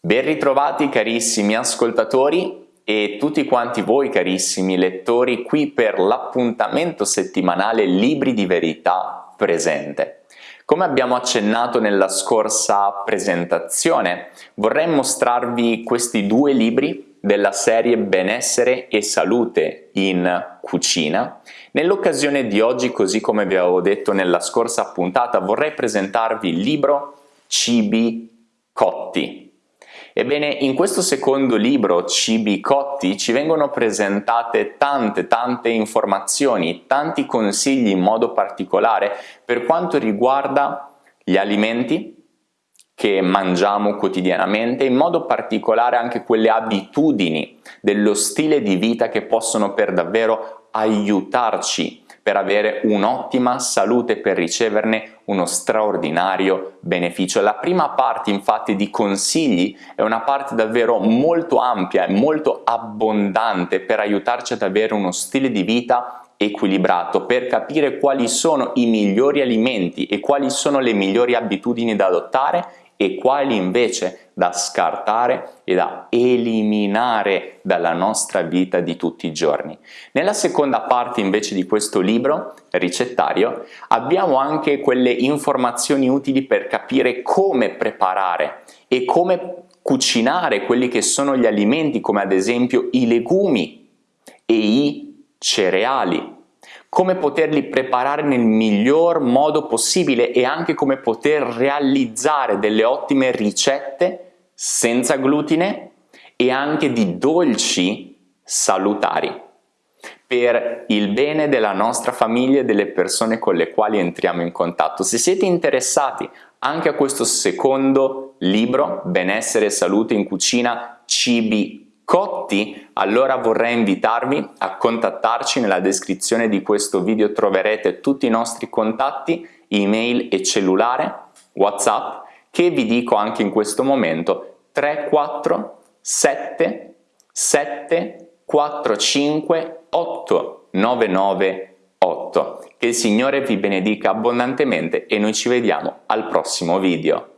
Ben ritrovati carissimi ascoltatori e tutti quanti voi carissimi lettori qui per l'appuntamento settimanale Libri di Verità presente. Come abbiamo accennato nella scorsa presentazione, vorrei mostrarvi questi due libri della serie Benessere e Salute in Cucina. Nell'occasione di oggi, così come vi avevo detto nella scorsa puntata, vorrei presentarvi il libro Cibi Cotti Ebbene, in questo secondo libro, Cibi Cotti, ci vengono presentate tante tante informazioni, tanti consigli in modo particolare per quanto riguarda gli alimenti che mangiamo quotidianamente, in modo particolare anche quelle abitudini dello stile di vita che possono per davvero aiutarci per avere un'ottima salute, per riceverne uno straordinario beneficio. La prima parte infatti di consigli è una parte davvero molto ampia e molto abbondante per aiutarci ad avere uno stile di vita equilibrato per capire quali sono i migliori alimenti e quali sono le migliori abitudini da adottare e quali invece da scartare e da eliminare dalla nostra vita di tutti i giorni. Nella seconda parte invece di questo libro ricettario abbiamo anche quelle informazioni utili per capire come preparare e come cucinare quelli che sono gli alimenti come ad esempio i legumi e i cereali come poterli preparare nel miglior modo possibile e anche come poter realizzare delle ottime ricette senza glutine e anche di dolci salutari per il bene della nostra famiglia e delle persone con le quali entriamo in contatto. Se siete interessati anche a questo secondo libro, Benessere e Salute in Cucina, Cibi cotti, allora vorrei invitarvi a contattarci nella descrizione di questo video troverete tutti i nostri contatti, email e cellulare, whatsapp, che vi dico anche in questo momento 347 7 45 8 99 8. Che il Signore vi benedica abbondantemente e noi ci vediamo al prossimo video.